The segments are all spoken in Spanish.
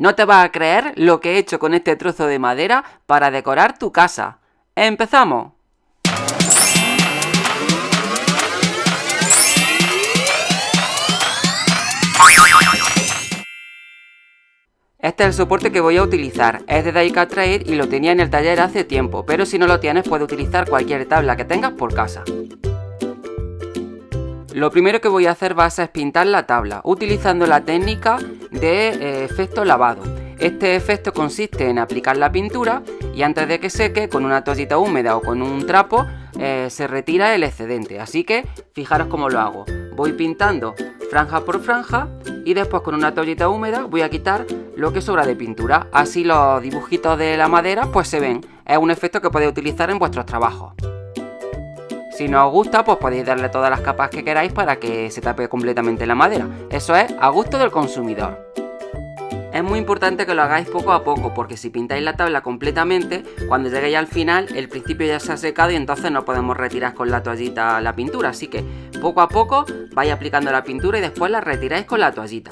No te vas a creer lo que he hecho con este trozo de madera para decorar tu casa. ¡Empezamos! Este es el soporte que voy a utilizar, es de Daika Trade y lo tenía en el taller hace tiempo, pero si no lo tienes puedes utilizar cualquier tabla que tengas por casa. Lo primero que voy a hacer va a ser pintar la tabla, utilizando la técnica de eh, efecto lavado. Este efecto consiste en aplicar la pintura y antes de que seque, con una toallita húmeda o con un trapo, eh, se retira el excedente. Así que fijaros cómo lo hago. Voy pintando franja por franja y después con una toallita húmeda voy a quitar lo que sobra de pintura. Así los dibujitos de la madera pues se ven. Es un efecto que podéis utilizar en vuestros trabajos. Si no os gusta, pues podéis darle todas las capas que queráis para que se tape completamente la madera. Eso es a gusto del consumidor. Es muy importante que lo hagáis poco a poco, porque si pintáis la tabla completamente, cuando lleguéis al final, el principio ya se ha secado y entonces no podemos retirar con la toallita la pintura. Así que poco a poco vais aplicando la pintura y después la retiráis con la toallita.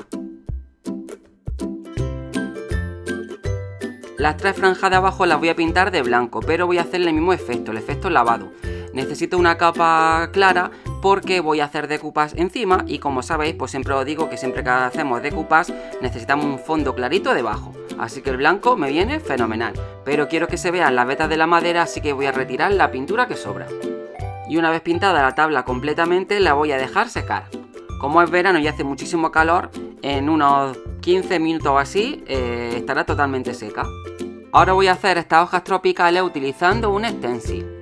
Las tres franjas de abajo las voy a pintar de blanco, pero voy a hacer el mismo efecto, el efecto lavado. Necesito una capa clara porque voy a hacer decoupage encima y como sabéis, pues siempre os digo que siempre que hacemos decoupage necesitamos un fondo clarito debajo. Así que el blanco me viene fenomenal, pero quiero que se vean las vetas de la madera, así que voy a retirar la pintura que sobra. Y una vez pintada la tabla completamente, la voy a dejar secar. Como es verano y hace muchísimo calor, en unos 15 minutos o así eh, estará totalmente seca. Ahora voy a hacer estas hojas tropicales utilizando un stencil.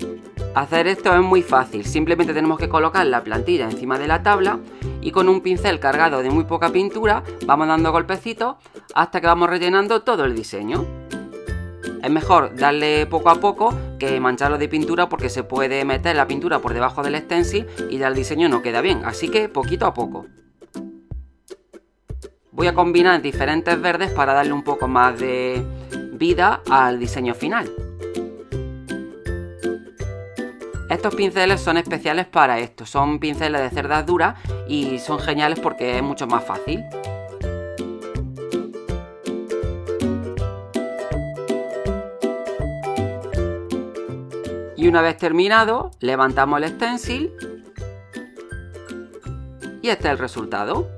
Hacer esto es muy fácil, simplemente tenemos que colocar la plantilla encima de la tabla y con un pincel cargado de muy poca pintura vamos dando golpecitos hasta que vamos rellenando todo el diseño. Es mejor darle poco a poco que mancharlo de pintura porque se puede meter la pintura por debajo del stencil y ya el diseño no queda bien, así que poquito a poco. Voy a combinar diferentes verdes para darle un poco más de vida al diseño final. Estos pinceles son especiales para esto, son pinceles de cerdas duras y son geniales porque es mucho más fácil. Y una vez terminado, levantamos el stencil y este es el resultado.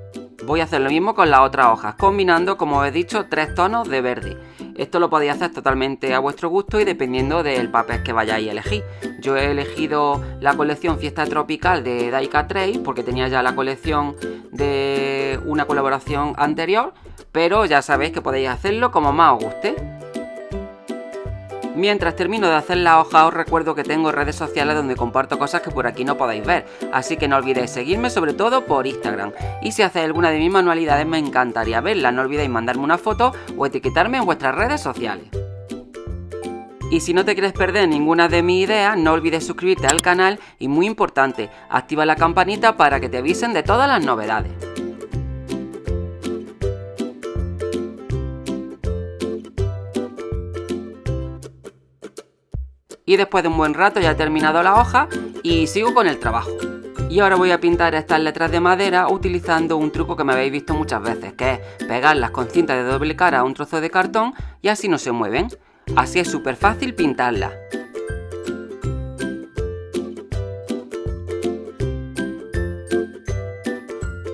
Voy a hacer lo mismo con las otras hojas, combinando, como he dicho, tres tonos de verde. Esto lo podéis hacer totalmente a vuestro gusto y dependiendo del papel que vayáis a elegir. Yo he elegido la colección Fiesta Tropical de Daika Trade porque tenía ya la colección de una colaboración anterior, pero ya sabéis que podéis hacerlo como más os guste. Mientras termino de hacer la hoja os recuerdo que tengo redes sociales donde comparto cosas que por aquí no podéis ver, así que no olvidéis seguirme sobre todo por Instagram. Y si hacéis alguna de mis manualidades me encantaría verla, no olvidéis mandarme una foto o etiquetarme en vuestras redes sociales. Y si no te quieres perder ninguna de mis ideas, no olvides suscribirte al canal y muy importante, activa la campanita para que te avisen de todas las novedades. Y después de un buen rato ya he terminado la hoja y sigo con el trabajo. Y ahora voy a pintar estas letras de madera utilizando un truco que me habéis visto muchas veces, que es pegarlas con cinta de doble cara a un trozo de cartón y así no se mueven. Así es súper fácil pintarlas.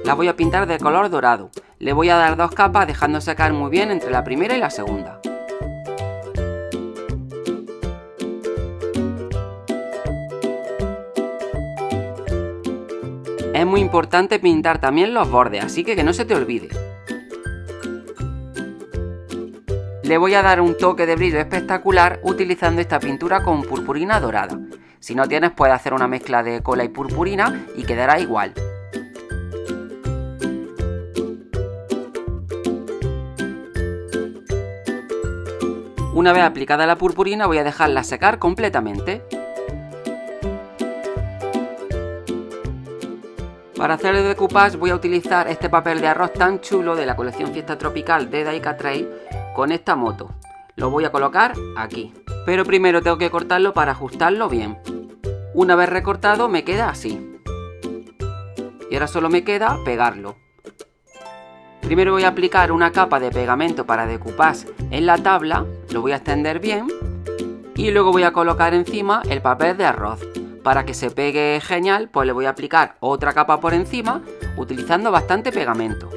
La voy a pintar de color dorado. Le voy a dar dos capas dejando secar muy bien entre la primera y la segunda. Es muy importante pintar también los bordes, así que que no se te olvide. Le voy a dar un toque de brillo espectacular utilizando esta pintura con purpurina dorada. Si no tienes puedes hacer una mezcla de cola y purpurina y quedará igual. Una vez aplicada la purpurina voy a dejarla secar completamente. Para hacer el decoupage voy a utilizar este papel de arroz tan chulo de la colección Fiesta Tropical de Daika Trade con esta moto. Lo voy a colocar aquí. Pero primero tengo que cortarlo para ajustarlo bien. Una vez recortado me queda así. Y ahora solo me queda pegarlo. Primero voy a aplicar una capa de pegamento para decoupage en la tabla, lo voy a extender bien y luego voy a colocar encima el papel de arroz. Para que se pegue genial, pues le voy a aplicar otra capa por encima utilizando bastante pegamento.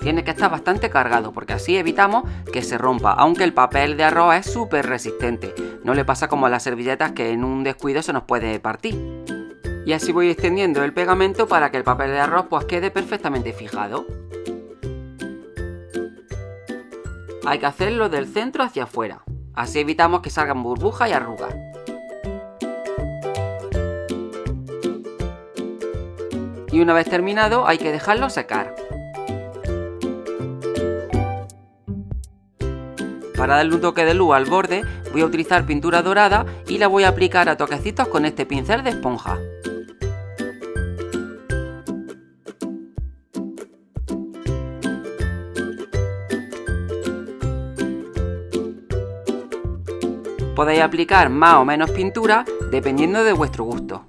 Tiene que estar bastante cargado porque así evitamos que se rompa, aunque el papel de arroz es súper resistente. No le pasa como a las servilletas que en un descuido se nos puede partir. Y así voy extendiendo el pegamento para que el papel de arroz pues quede perfectamente fijado. Hay que hacerlo del centro hacia afuera, así evitamos que salgan burbujas y arrugas. Y una vez terminado hay que dejarlo secar. Para darle un toque de luz al borde voy a utilizar pintura dorada y la voy a aplicar a toquecitos con este pincel de esponja. Podéis aplicar más o menos pintura dependiendo de vuestro gusto.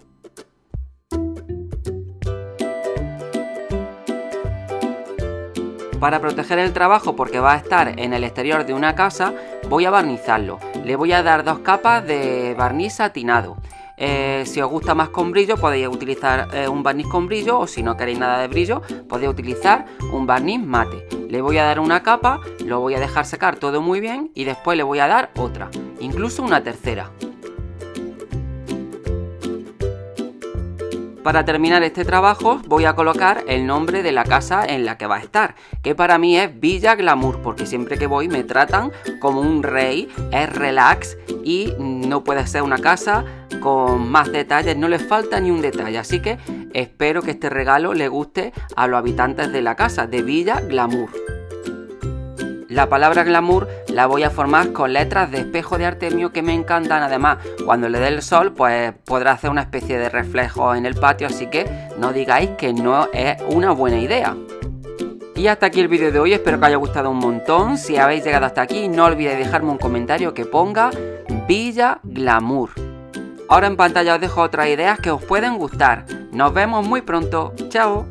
Para proteger el trabajo porque va a estar en el exterior de una casa, voy a barnizarlo. Le voy a dar dos capas de barniz satinado. Eh, si os gusta más con brillo podéis utilizar eh, un barniz con brillo o si no queréis nada de brillo podéis utilizar un barniz mate. Le voy a dar una capa, lo voy a dejar secar todo muy bien y después le voy a dar otra, incluso una tercera. Para terminar este trabajo voy a colocar el nombre de la casa en la que va a estar, que para mí es Villa Glamour, porque siempre que voy me tratan como un rey, es relax y no puede ser una casa con más detalles, no le falta ni un detalle, así que espero que este regalo le guste a los habitantes de la casa de Villa Glamour. La palabra glamour la voy a formar con letras de espejo de Artemio que me encantan. Además, cuando le dé el sol, pues podrá hacer una especie de reflejo en el patio. Así que no digáis que no es una buena idea. Y hasta aquí el vídeo de hoy, espero que haya gustado un montón. Si habéis llegado hasta aquí, no olvidéis dejarme un comentario que ponga Villa Glamour. Ahora en pantalla os dejo otras ideas que os pueden gustar. Nos vemos muy pronto. Chao.